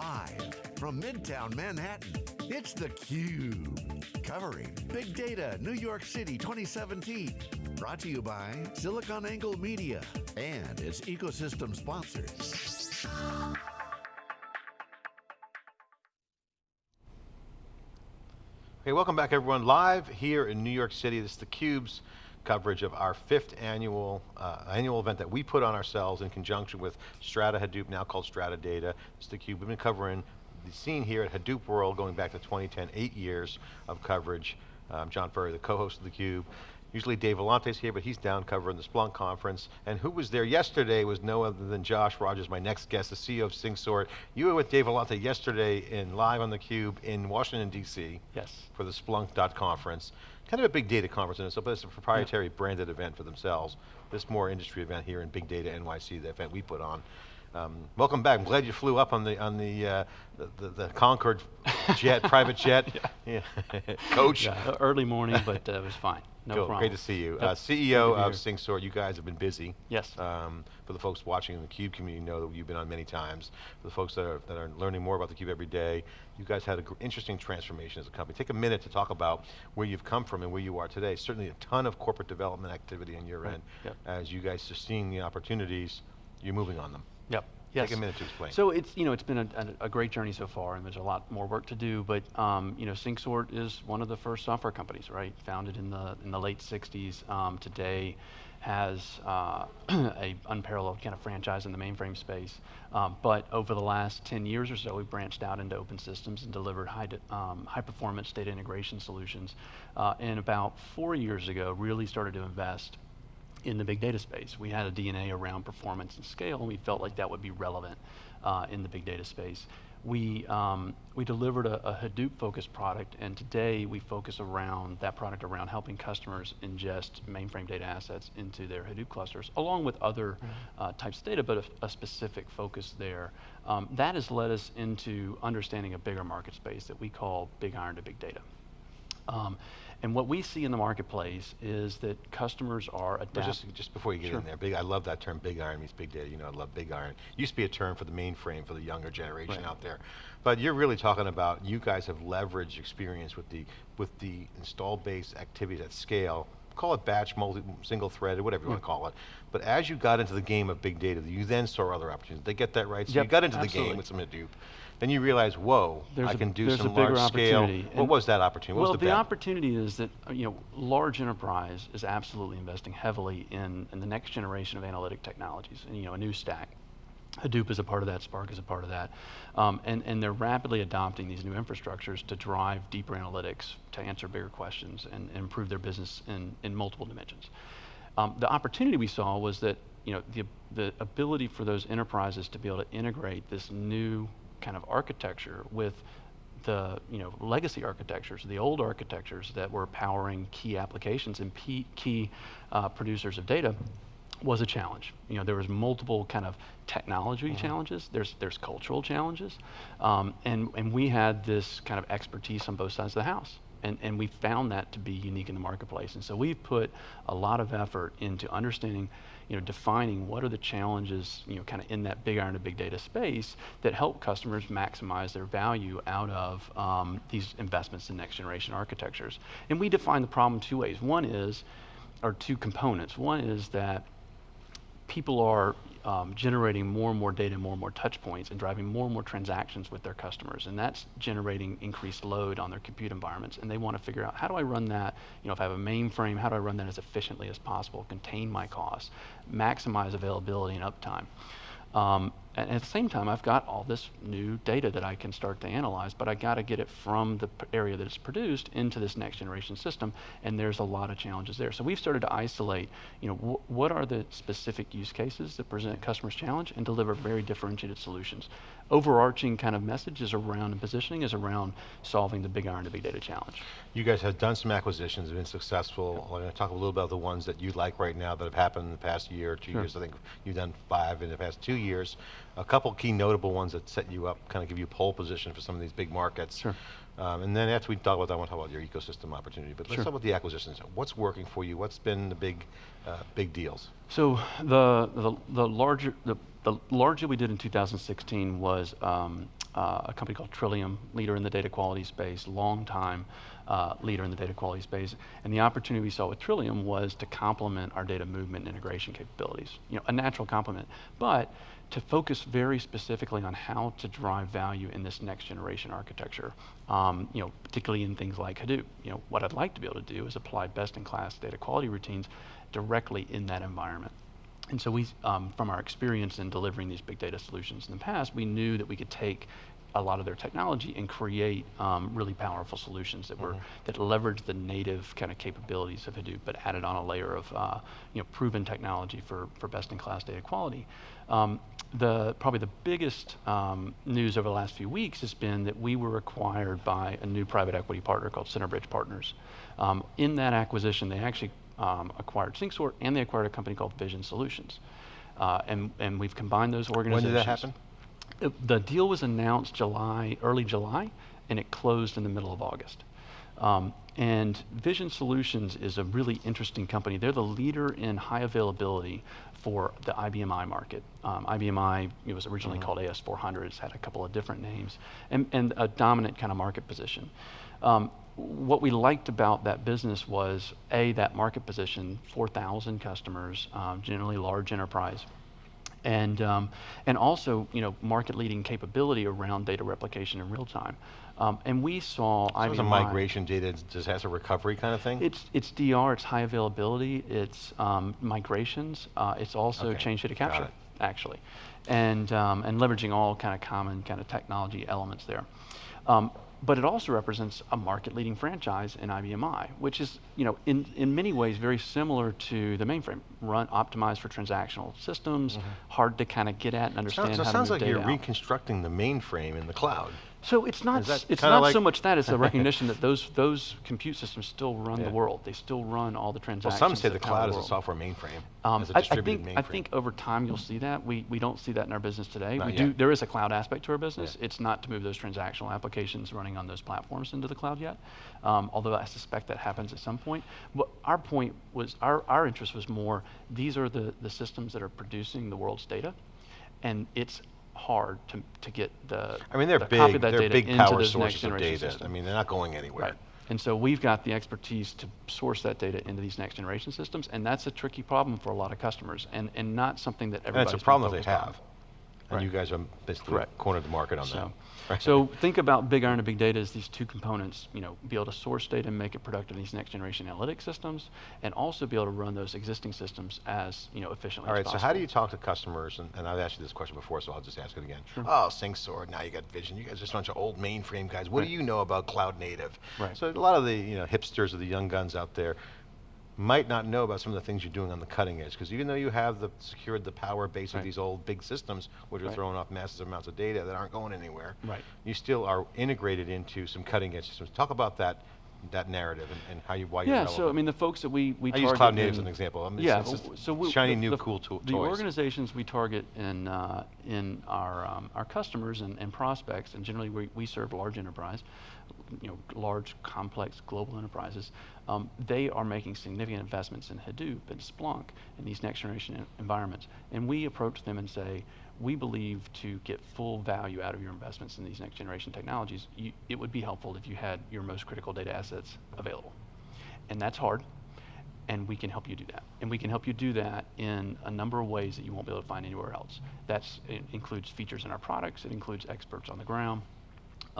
Live from Midtown Manhattan, it's theCUBE. Covering Big Data New York City 2017. Brought to you by SiliconANGLE Media and its ecosystem sponsors. Hey, welcome back everyone. Live here in New York City, this is theCUBE's coverage of our fifth annual uh, annual event that we put on ourselves in conjunction with Strata Hadoop, now called Strata Data. It's theCUBE, we've been covering the scene here at Hadoop World going back to 2010, eight years of coverage. Um, John Furrier, the co-host of theCUBE. Usually Dave Vellante's here, but he's down covering the Splunk conference. And who was there yesterday was no other than Josh Rogers, my next guest, the CEO of SyncSort. You were with Dave Vellante yesterday in live on theCUBE in Washington, DC. Yes. For the Splunk conference. Kind of a big data conference in itself, but it's a proprietary yeah. branded event for themselves. This more industry event here in Big Data NYC, the event we put on. Um, welcome back. I'm glad you flew up on the on the uh, the, the, the, Concorde jet, private jet, yeah. coach. Yeah, early morning, but uh, it was fine. No cool. problem. Great to see you. Yep. Uh, CEO of SyncSort, you guys have been busy. Yes. Um, for the folks watching in the CUBE community, know that you've been on many times. For the folks that are, that are learning more about the CUBE every day, you guys had an interesting transformation as a company. Take a minute to talk about where you've come from and where you are today. Certainly a ton of corporate development activity on your right. end. Yep. As you guys are seeing the opportunities, you're moving on them. Yep. Yes. Take a minute to explain. So it's you know it's been a, a, a, great journey so far, and there's a lot more work to do. But um, you know, SyncSort is one of the first software companies, right? Founded in the in the late '60s. Um, today, has uh, a unparalleled kind of franchise in the mainframe space. Um, but over the last 10 years or so, we've branched out into open systems and delivered high, um, high performance data integration solutions. Uh, and about four years ago, really started to invest in the big data space. We had a DNA around performance and scale, and we felt like that would be relevant uh, in the big data space. We, um, we delivered a, a Hadoop-focused product, and today we focus around that product around helping customers ingest mainframe data assets into their Hadoop clusters, along with other mm-hmm. uh, types of data, but a, a specific focus there. Um, that has led us into understanding a bigger market space that we call big iron to big data. Um, and what we see in the marketplace is that customers are adapting. Just, just before you get sure. in there, big, I love that term, big iron means big data. You know, I love big iron. Used to be a term for the mainframe for the younger generation right. out there. But you're really talking about, you guys have leveraged experience with the, with the installed base activities at scale call it batch, multi, single threaded, whatever you yeah. want to mm. call it. But as you got into the game of big data, you then saw other opportunities. They get that right? So yep, you got into absolutely. the game with some Hadoop. Then you realize, whoa, there's I can a, do some large scale. What was that opportunity? What well, the, the opportunity is that you know, large enterprise is absolutely investing heavily in, in the next generation of analytic technologies, and you know, a new stack. Hadoop is a part of that, Spark is a part of that. Um, and, and they're rapidly adopting these new infrastructures to drive deeper analytics, to answer bigger questions, and, and improve their business in, in multiple dimensions. Um, the opportunity we saw was that you know, the, the ability for those enterprises to be able to integrate this new kind of architecture with the you know legacy architectures, the old architectures that were powering key applications and key uh, producers of data was a challenge. You know, there was multiple kind of technology mm -hmm. challenges. There's there's cultural challenges, um, and and we had this kind of expertise on both sides of the house. And, and we found that to be unique in the marketplace. And so we've put a lot of effort into understanding you know, defining what are the challenges, you know, kind of in that big iron to big data space that help customers maximize their value out of um, these investments in next generation architectures. And we define the problem two ways. One is, or two components. One is that people are um, generating more and more data, more and more touch points, and driving more and more transactions with their customers. And that's generating increased load on their compute environments. And they want to figure out, how do I run that? You know, if I have a mainframe, how do I run that as efficiently as possible, contain my costs, maximize availability and uptime? Um, and at the same time, I've got all this new data that I can start to analyze, but I got to get it from the area that it's produced into this next generation system, and there's a lot of challenges there. So we've started to isolate, you know, wh what are the specific use cases that present customers challenge and deliver very differentiated solutions. Overarching kind of message is around and positioning is around solving the big iron to big data challenge. You guys have done some acquisitions, have been successful. I'm going to talk a little about the ones that you like right now that have happened in the past year, two sure. years. I think you've done five in the past two years a couple key notable ones that set you up, kind of give you a pole position for some of these big markets. Sure. Um, and then after we talk about that, I want to talk about your ecosystem opportunity. But let's sure. talk about the acquisitions. What's working for you? What's been the big, uh, big deals? So the the, the larger the, the larger we did in 2016 was um, uh, a company called Trillium, leader in the data quality space, long time uh, leader in the data quality space. And the opportunity we saw with Trillium was to complement our data movement and integration capabilities. You know, a natural complement, but to focus very specifically on how to drive value in this next generation architecture. Um, you know, particularly in things like Hadoop. You know, what I'd like to be able to do is apply best-in-class data quality routines directly in that environment. And so we, um, from our experience in delivering these big data solutions in the past, we knew that we could take a lot of their technology and create um, really powerful solutions that were that leverage the native kind of capabilities of Hadoop, but added on a layer of uh, you know proven technology for for best-in-class data quality. Um, the probably the biggest um, news over the last few weeks has been that we were acquired by a new private equity partner called Centerbridge Partners. Um, in that acquisition, they actually um, acquired SyncSort and they acquired a company called Vision Solutions. Uh, and, and we've combined those organizations. When did that happen? Uh, The deal was announced July, early July, and it closed in the middle of August. Um, and Vision Solutions is a really interesting company. They're the leader in high availability for the IBM i market. Um, IBM i it was originally called AS400. It's had a couple of different names, and, and a dominant kind of market position. Um, what we liked about that business was a that market position, 4,000 customers, um, generally large enterprise and um, and also you know market leading capability around data replication in real time. Um, and we saw So it's a migration data disaster recovery kind of thing? It's it's DR, it's high availability, it's um, migrations, uh, it's also Okay, change data capture actually, and um, and leveraging all kind of common kind of technology elements there. Um, but it also represents a market-leading franchise in IBM i, which is, you know, in, in many ways very similar to the mainframe, run optimized for transactional systems, mm-hmm. hard to kind of get at and understand Sounds, so it how sounds like you're out. reconstructing the mainframe in the cloud. So it's not it's not like- so much that it's a recognition that those those compute systems still run Yeah. the world. They still run all the transactions. Well, some say the cloud is a software mainframe, Um, as a I- I, distributed think mainframe. I think over time you'll see that. We we don't see that in our business today. Not we do. There is a cloud aspect to our business. Yeah. It's not to move those transactional applications running on those platforms into the cloud yet. Um, although I suspect that happens at some point. But our point was our our interest was more. These are the the systems that are producing the world's data, and it's hard to to get the I mean, they're the copy of that they're data big into power sources next of generation data. I mean, they're not going anywhere. Right. And so we've got the expertise to source that data into these next generation systems, and that's a tricky problem for a lot of customers, and, and not something that And everybody's it's a problem that they focused on. And Right. you guys are basically Correct. cornered the market on So, that. Right. so think about big iron and big data as these two components. You know, be able to source data and make it productive in these next generation analytics systems, and also be able to run those existing systems as you know efficiently. All right, so how do you talk to customers, and, and I've asked you this question before, so I'll just ask it again. Oh, SyncSort, now you got Vision, you guys are just a bunch of old mainframe guys. What Right. do you know about cloud native? Right. So a lot of the you know hipsters or the young guns out there might not know about some of the things you're doing on the cutting edge, because even though you have the secured the power base of these old big systems, which are throwing off massive amounts of data that aren't going anywhere, Right. you still are integrated into some cutting edge systems. Talk about that that narrative and, and how you why you're Yeah, relevant. so I mean the folks that we we I target use cloud native as an example. I mean, it's- yeah, it's just so we, shiny the, new the, cool to- The toys. organizations we target in uh, in our um, our customers and, and prospects, and generally we, we serve large enterprise, you know, large complex global enterprises. Um, they are making significant investments in Hadoop and Splunk in these next generation en- environments, and we approach them and say. We believe to get full value out of your investments in these next generation technologies, you, it would be helpful if you had your most critical data assets available. And that's hard and we can help you do that. And we can help you do that in a number of ways that you won't be able to find anywhere else. That includes features in our products, it includes experts on the ground.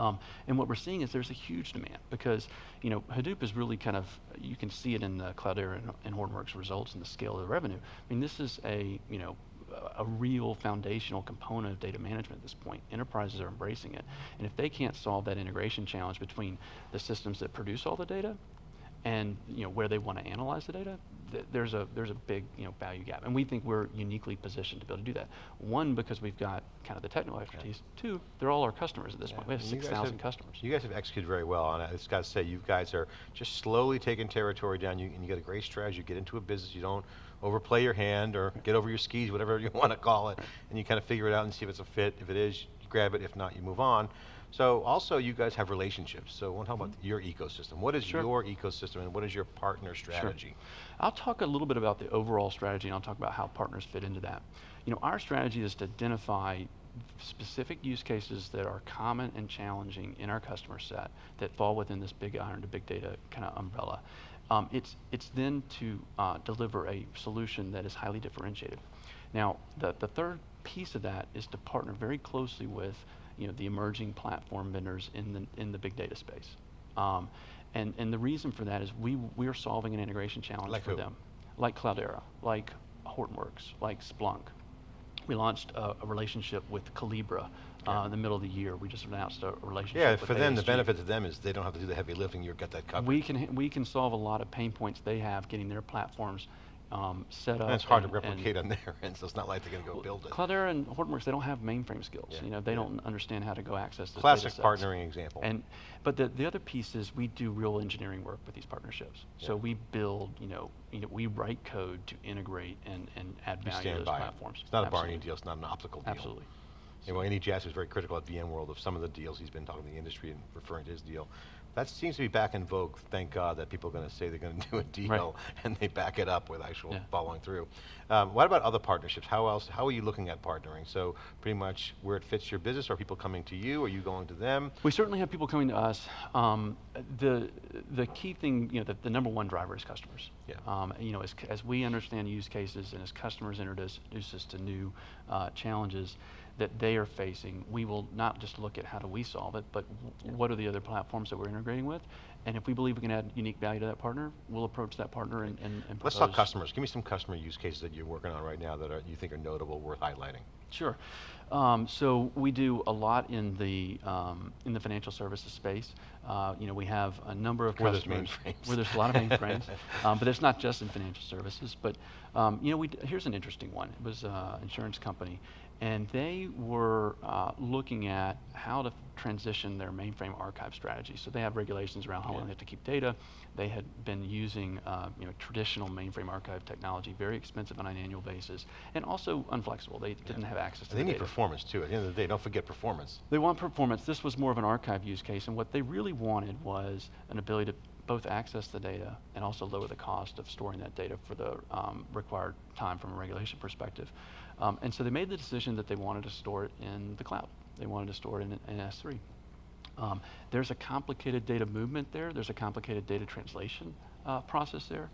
Um, and what we're seeing is there's a huge demand because you know Hadoop is really kind of you can see it in the Cloudera and, and Hortonworks results and the scale of the revenue. I mean this is a you know a real foundational component of data management at this point. Enterprises are embracing it, and if they can't solve that integration challenge between the systems that produce all the data and you know where they want to analyze the data, th- there's a there's a big you know value gap, and we think we're uniquely positioned to be able to do that. One, because we've got kind of the technical expertise. Two, they're all our customers at this point. We have And six thousand customers. You guys have executed very well, and I just got to say, you guys are just slowly taking territory down. You, and you got a great strategy. You get into a business, you don't overplay your hand or get over your skis, whatever you want to call it, and you kind of figure it out and see if it's a fit. If it is, you grab it. If not, you move on. So also, you guys have relationships. So I want to talk about your ecosystem. What is Sure. your ecosystem, and what is your partner strategy? Sure. I'll talk a little bit about the overall strategy and I'll talk about how partners fit into that. You know, our strategy is to identify specific use cases that are common and challenging in our customer set that fall within this big iron to big data kind of umbrella. Um, it's, it's then to uh, deliver a solution that is highly differentiated. Now, the, the third piece of that is to partner very closely with you know, the emerging platform vendors in the, in the big data space. Um, and, and the reason for that is we, we're solving an integration challenge Like for who? them. Like Cloudera, like Hortonworks, like Splunk. We launched a, a relationship with Collibra uh, in the middle of the year. We just announced a relationship Yeah, for them, the benefit to them is they don't have to do the heavy lifting, you've got that covered. We can, we can solve a lot of pain points they have getting their platforms um, set up. And it's hard to and- and- replicate on their end, so it's not like they're gonna go build it. Cloudera and Hortonworks, they don't have mainframe skills. Yeah, You know, they yeah. don't understand how to go access the Classic partnering example. And, but the, the other piece is we do real engineering work with these partnerships. So we build, you know, you know, we write code to integrate and, and add You value to those by it. platforms. It's not a Absolutely. Barney deal, it's not an optical deal. Absolutely. You know, Andy Jassy was very critical at VMworld of some of the deals he's been talking to the industry and referring to his deal. That seems to be back in vogue, thank God, that people are going to say they're going to do a deal and they back it up with actual Yeah. following through. Um, what about other partnerships? How else, how are you looking at partnering? So pretty much where it fits your business, are people coming to you, are you going to them? We certainly have people coming to us. Um, the, the key thing, you know, the, the number one driver is customers. Yeah. Um, you know, as, as we understand use cases and as customers introduce, introduce us to new uh, challenges that they are facing, we will not just look at how do we solve it, but w- what are the other platforms that we're integrating with? And if we believe we can add unique value to that partner, we'll approach that partner and, and, and Let's talk customers. Give me some customer use cases that you're working on right now that are, you think are notable, worth highlighting. Sure. Um, so we do a lot in the um, in the financial services space. Uh, you know, we have a number of Where there's customers mainframes. where there's a lot of mainframes, um, but it's not just in financial services. But um, you know, we d- here's an interesting one. It was an insurance company, and they were uh, looking at how to transition their mainframe archive strategy. So they have regulations around how long they have to keep data. They had been using uh, you know traditional mainframe archive technology, very expensive on an annual basis, and also unflexible. They didn't have access to They the need data. performance too. At the end of the day, don't forget performance. They want performance. This was more of an archive use case, and what they really wanted was an ability to both access the data and also lower the cost of storing that data for the um, required time from a regulation perspective. Um, and so they made the decision that they wanted to store it in the cloud. They wanted to store it in, in S3. Um, there's a complicated data movement there. There's a complicated data translation uh, process there,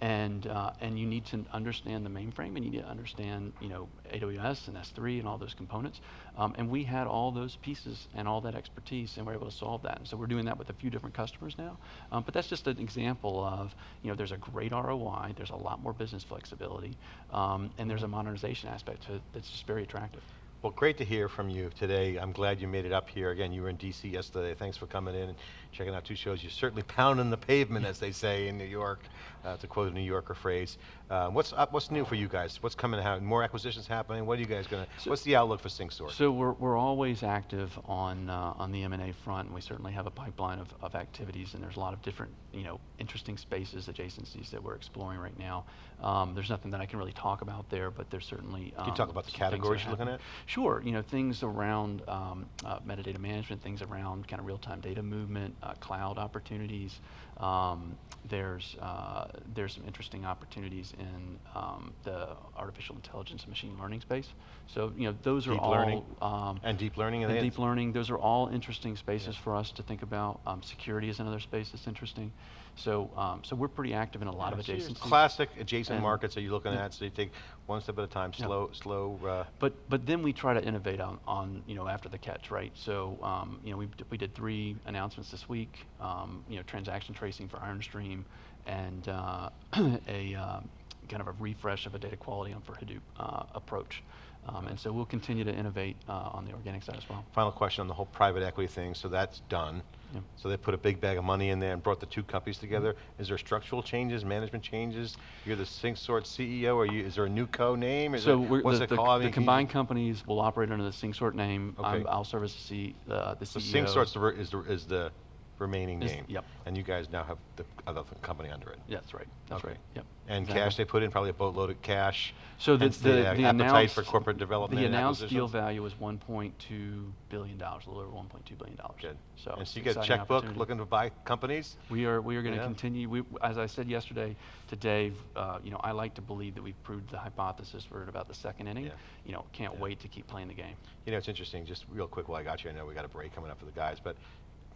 and uh, and you need to understand the mainframe, and you need to understand you know AWS and S3 and all those components. Um, and we had all those pieces and all that expertise, and we're able to solve that. And so we're doing that with a few different customers now. Um, but that's just an example of you know there's a great ROI. There's a lot more business flexibility, um, and there's a modernization aspect to it that's just very attractive. Well, great to hear from you today. I'm glad you made it up here. Again, you were in DC yesterday. Thanks for coming in checking out two shows. You're certainly pounding the pavement, as they say in New York, uh, to quote a New Yorker phrase. Uh, what's up, what's new for you guys? What's coming out? More acquisitions happening? What are you guys going to, So- what's the outlook for SyncSort? So we're, we're always active on, uh, on the M&A front, and we certainly have a pipeline of, of activities, and there's a lot of different, you know, interesting spaces, adjacencies that we're exploring right now. Um, there's nothing that I can really talk about there, but there's certainly. Can you talk um, about the some things that are categories you're looking at? Sure, you know, things around um, uh, metadata management, things around kind of real-time data movement, uh, cloud opportunities. Um, there's, uh, there's some interesting opportunities in um, the artificial intelligence and machine learning space. So, you know, those are all. learning? um, And deep learning? and deep learning, those are all interesting spaces for us to think about. Um, security is another space that's interesting. So, um, so we're pretty active in a lot of Yeah, so adjacencies. Classic adjacent And- markets that you're looking Yeah. at, so you take one step at a time, Yeah. slow, slow, uh, But but then we try to innovate on, on you know after the catch, right? So um, you know we we did three announcements this week. Um, you know transaction tracing for IronStream, and uh, a um, kind of a refresh of a data quality on for Hadoop uh, approach. Um, and so we'll continue to innovate uh, on the organic side as well. Final question on the whole private equity thing, so that's done. Yeah. So they put a big bag of money in there and brought the two companies together. Is there structural changes, management changes? You're the SyncSort CEO, or you, is there a new co-name? So we're, what's the, it the, called? I the mean, combined companies will operate under the SyncSort name. Okay. I'll serve as the, C, uh, the So CEO. The, ver- is the, is the remaining Is- game. yep. And you guys now have the other company under it. That's right, that's Okay. right, yep. And exactly. cash, they put in probably a boatload of cash. So the, hence the, the, uh, appetite announced, for corporate development The and announced deal acquisitions? value was 1.2 billion dollars, a little over 1.2 billion dollars. Good. So And so you get a exciting checkbook opportunity. looking to buy companies? We are we are going to Yeah. continue. We, as I said yesterday to Dave, uh, you know, I like to believe that we've proved the hypothesis. We're at about the second inning. Yeah. You know, can't Yeah. wait to keep playing the game. You know, it's interesting, just real quick while I got you, I know we got a break coming up for the guys, but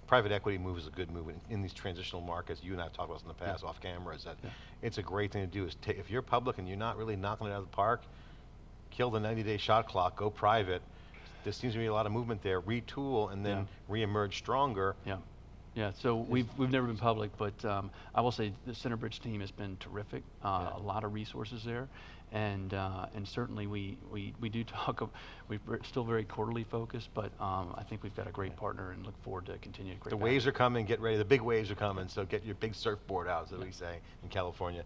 private equity move is a good move in, in these transitional markets. You and I have talked about this in the past off camera, is that Yeah. it's a great thing to do. Is if you're public and you're not really knocking it out of the park, kill the 90-day shot clock, go private. There seems to be a lot of movement there. Retool and then reemerge stronger. Yeah. Yeah, so we've, we've never been public, but um, I will say the Centerbridge team has been terrific. Uh, Yeah. A lot of resources there, and uh, and certainly we, we, we do talk. Of, we're still very quarterly focused, but um, I think we've got a great partner and look forward to continuing great. The waves are coming, get ready. The big waves are coming, so get your big surfboard out, as we say in California.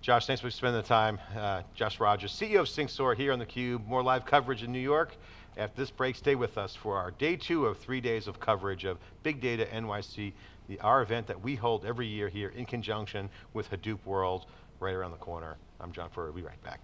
Josh, thanks for spending the time. Uh, Josh Rogers, CEO of SyncSort here on theCUBE. More live coverage in New York. After this break, stay with us for our day two of three days of coverage of Big Data NYC, the, our event that we hold every year here in conjunction with Hadoop World right around the corner. I'm John Furrier, we'll be right back.